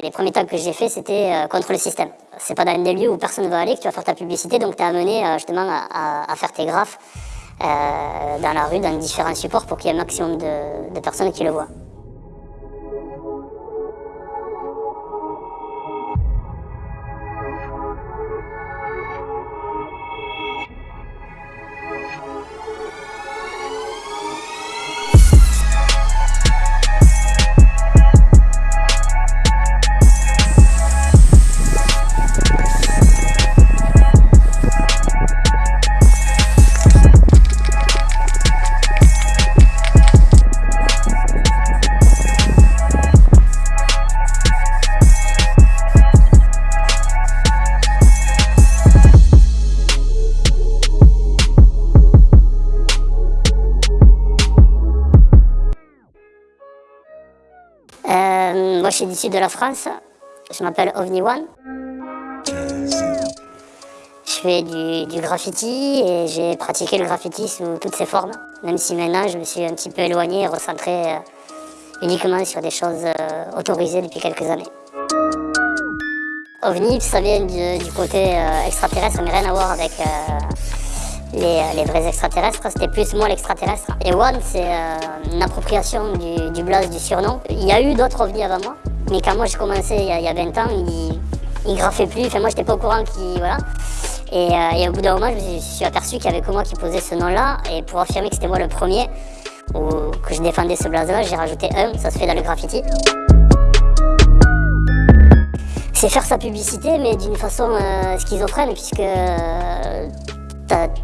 Les premiers tags que j'ai fait, c'était euh, contre le système. C'est pas dans des lieux où personne ne va aller que tu vas faire ta publicité, donc tu amené euh, justement à, faire tes graphes euh, dans la rue, dans différents supports pour qu'il y ait un maximum de personnes qui le voient. Suis d'ici de la France, je m'appelle OVNI One. Je fais du, graffiti et j'ai pratiqué le graffiti sous toutes ses formes, même si maintenant je me suis un petit peu éloigné et recentré euh, uniquement sur des choses euh, autorisées depuis quelques années. OVNI, ça vient du, côté euh, extraterrestre, mais rien à voir avec les, vrais extraterrestres, c'était plus moi l'extraterrestre. Et One, c'est une appropriation du, du du surnom. Il y a eu d'autres ovnis avant moi, mais quand moi j'ai commencé il y, a, 20 ans, ils, il graffaient plus, enfin moi j'étais pas au courant qui voilà. Euh, et, au bout d'un moment, je me suis aperçu qu'il y avait que moi qui posait ce nom-là, et pour affirmer que c'était moi le premier, ou que je défendais ce blaze-là, j'ai rajouté un, ça se fait dans le graffiti. C'est faire sa publicité, mais d'une façon euh, schizophrène, puisque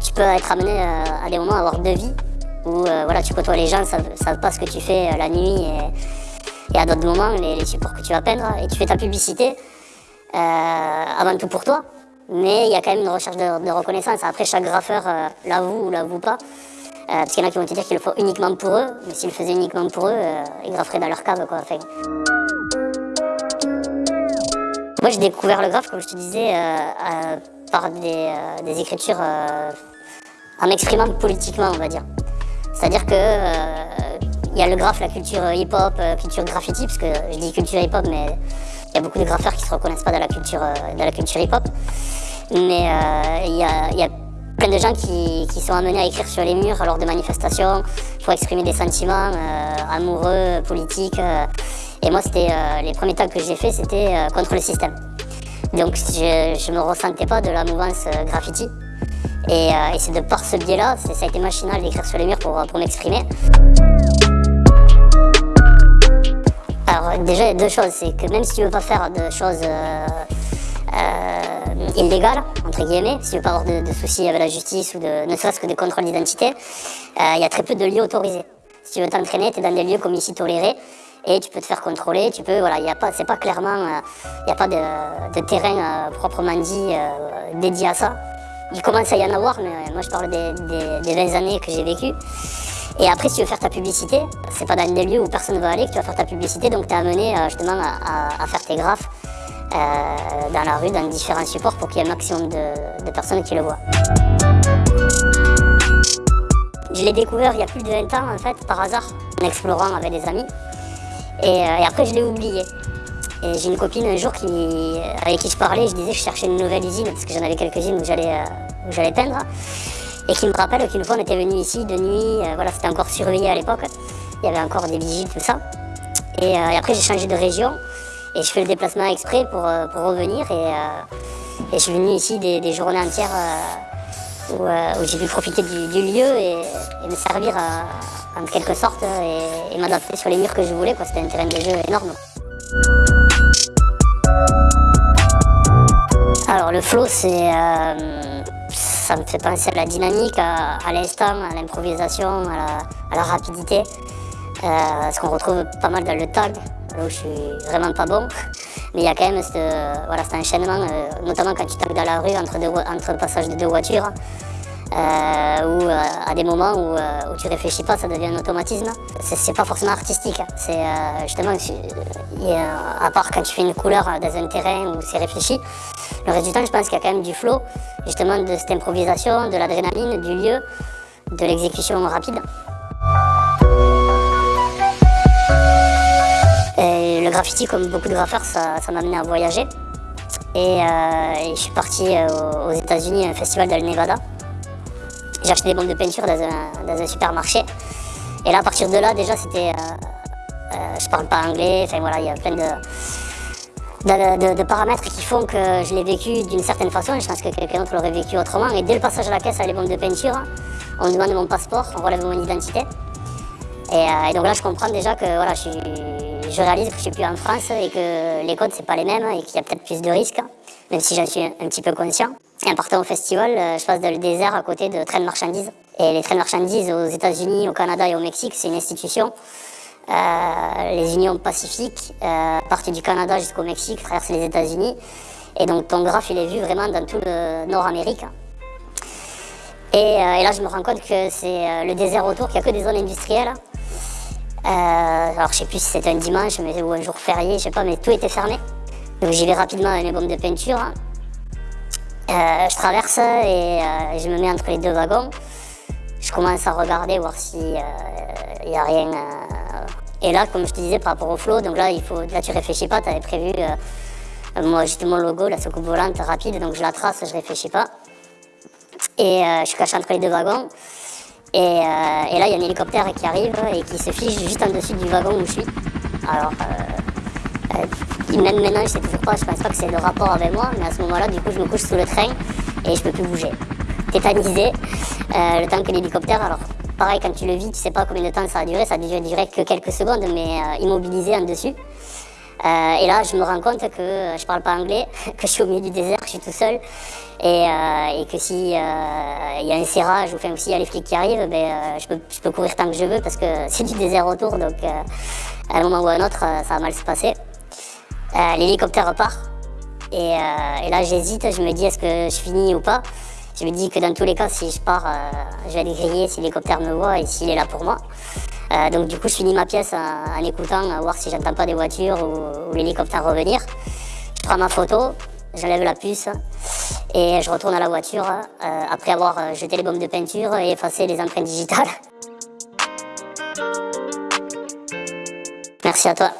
tu peux être amené euh, à des moments à avoir deux vies, où euh, voilà, tu côtoies les gens, ne savent, pas ce que tu fais euh, la nuit, à d'autres moments, les, supports que tu vas peindre, et tu fais ta publicité, avant tout pour toi, mais il y a quand même une recherche de, reconnaissance. Après, chaque graffeur l'avoue ou l'avoue pas, parce qu'il y en a qui vont te dire qu'ils le font uniquement pour eux, mais s'ils le faisaient uniquement pour eux, ils grafferaient dans leur cave. Quoi. Moi, j'ai découvert le graphe, comme je te disais, par des, euh, écritures euh, en m'exprimant politiquement, on va dire. C'est-à-dire que il euh, y a le graphe, la culture hip-hop, culture graffiti, parce que je dis culture hip-hop, mais il y a beaucoup de graffeurs qui ne se reconnaissent pas dans la culture, la culture hip-hop. Mais il y a, plein de gens qui, sont amenés à écrire sur les murs lors de manifestations pour exprimer des sentiments amoureux, politiques. et moi, c'était les premiers tags que j'ai fait, c'était contre le système. Donc je ne me ressentais pas de la mouvance euh, graffiti. Euh, et, c'est de par ce biais-là, ça a été machinal d'écrire sur les murs pour, pour m'exprimer. Déjà, il y a deux choses. C'est que même si tu veux pas faire de choses euh, illégales, entre guillemets, si tu veux pas avoir de, soucis avec la justice ou de, ne serait-ce que des contrôles d'identité, il y a très peu de lieux autorisés. Si tu veux t'entraîner, tu es dans des lieux comme ici tolérés et tu peux te faire contrôler, tu peux, voilà, a pas, c'est pas clairement, il euh, n'y a pas de, terrain euh, proprement dit euh, dédié à ça. Il commence à y en avoir, mais moi je parle des, des, 20 années que j'ai vécues. Et après, si tu veux faire ta publicité, c'est pas dans des lieux où personne ne va aller que tu vas faire ta publicité, donc tu es amené justement à, faire tes graphes dans la rue, dans différents supports pour qu'il y ait un maximum de, personnes qui le voient. Je l'ai découvert il y a plus de 20 ans en fait, par hasard, en explorant avec des amis. Euh, et, après, je l'ai oublié. Et j'ai une copine un jour qui, avec qui je parlais, je disais que je cherchais une nouvelle usine, parce que j'en avais quelques-unes où j'allais euh, peindre. Et qui me rappelle qu'une fois on était venu ici de nuit, euh, voilà, c'était encore surveillé à l'époque. Il y avait encore des vigiles, tout ça. Et, après j'ai changé de région et je fais le déplacement exprès pour, revenir. Et, je suis venu ici des, journées entières où, j'ai pu profiter du, lieu et, me servir en quelque sorte et, m'adapter sur les murs que je voulais. C'était un terrain de jeu énorme. Alors le flow, c'est, euh, ça me fait penser à la dynamique, à, l'instant, à l'improvisation, à, la, rapidité. Euh, ce qu'on retrouve pas mal dans le tag, là où je suis vraiment pas bon. Mais il y a quand même cet enchaînement, euh, notamment quand tu tagues dans la rue entre, deux, le passage de deux voitures. Euh, ou à des moments où, où, tu réfléchis pas, ça devient un automatisme. C'est pas forcément artistique, hein. c'est justement, à part quand tu fais une couleur dans un terrain où c'est réfléchi, le reste du temps, je pense qu'il y a quand même du flow, justement de cette improvisation, de l'adrénaline, du lieu, de l'exécution rapide. graffiti, comme beaucoup de graffeurs, ça m'a amené à voyager. Et, je suis parti aux États-Unis à un festival dans le Nevada. J'ai acheté des bombes de peinture dans un, supermarché. Et là, à partir de là, déjà, c'était. je parle pas anglais, enfin voilà, il y a plein de de, paramètres qui font que je l'ai vécu d'une certaine façon. Je pense que quelqu'un d'autre l'aurait vécu autrement. Et dès le passage à la caisse à les bombes de peinture, on me demande mon passeport, on relève mon identité. Euh, et, donc là, je comprends déjà que voilà, je, réalise que je suis plus en France et que les codes, c'est pas les mêmes et qu'il y a peut-être plus de risques, même si j'en suis un petit peu conscient. Et en partant au festival, euh, je passe dans le désert à côté de trains de marchandises. Et les trains de marchandises aux États-Unis, au Canada et au Mexique, c'est une institution les unions pacifiques euh, partent du Canada jusqu'au Mexique, traversent les États-Unis. Et donc ton graphe, il est vu vraiment dans tout le Nord-Amérique. Et, euh, là, je me rends compte que c'est le désert autour, qu'il n'y a que des zones industrielles. alors, je sais plus si c'était un dimanche mais, ou un jour férié, je sais pas, mais tout était fermé. Donc, j'y vais rapidement avec mes bombes de peinture. je traverse et je me mets entre les deux wagons. Je commence à regarder, voir s'il n'y a rien et là, comme je te disais par rapport au flow, donc là, il faut, là tu réfléchis pas, tu avais prévu, euh, moi j'étais mon logo, la soucoupe volante rapide, donc je la trace, je réfléchis pas. Et euh, je suis caché entre les deux wagons. Et, euh, et là, il y a un hélicoptère qui arrive et qui se fiche juste en dessus du wagon où je suis. Alors, même maintenant, je sais toujours pas, je pense pas que c'est le rapport avec moi, mais à ce moment-là, du coup, je me couche sous le train et je peux plus bouger. Tétanisé, le temps que l'hélicoptère, alors Pareil, quand tu le vis, tu sais pas combien de temps ça a duré, ça a duré que quelques secondes, mais euh, immobilisé en dessus. Euh, et là, je me rends compte que euh, je parle pas anglais, que je suis au milieu du désert, que je suis tout seul, et, que s'il y a un serrage ou s'il y a les flics qui arrivent, ben, je, peux, courir tant que je veux parce que c'est du désert autour, donc à un moment ou à un autre, ça va mal se passer. L'hélicoptère repart, et là j'hésite, je me dis est-ce que je finis ou pas? Je me dis que dans tous les cas, si je pars, euh, je vais aller griller si l'hélicoptère me voit et s'il est là pour moi. Euh, donc du coup, je finis ma pièce en, écoutant, à voir si j'entends pas des voitures ou, l'hélicoptère revenir. Je prends ma photo, j'enlève la puce et je retourne à la voiture euh, après avoir jeté les bombes de peinture et effacé les empreintes digitales. Merci à toi.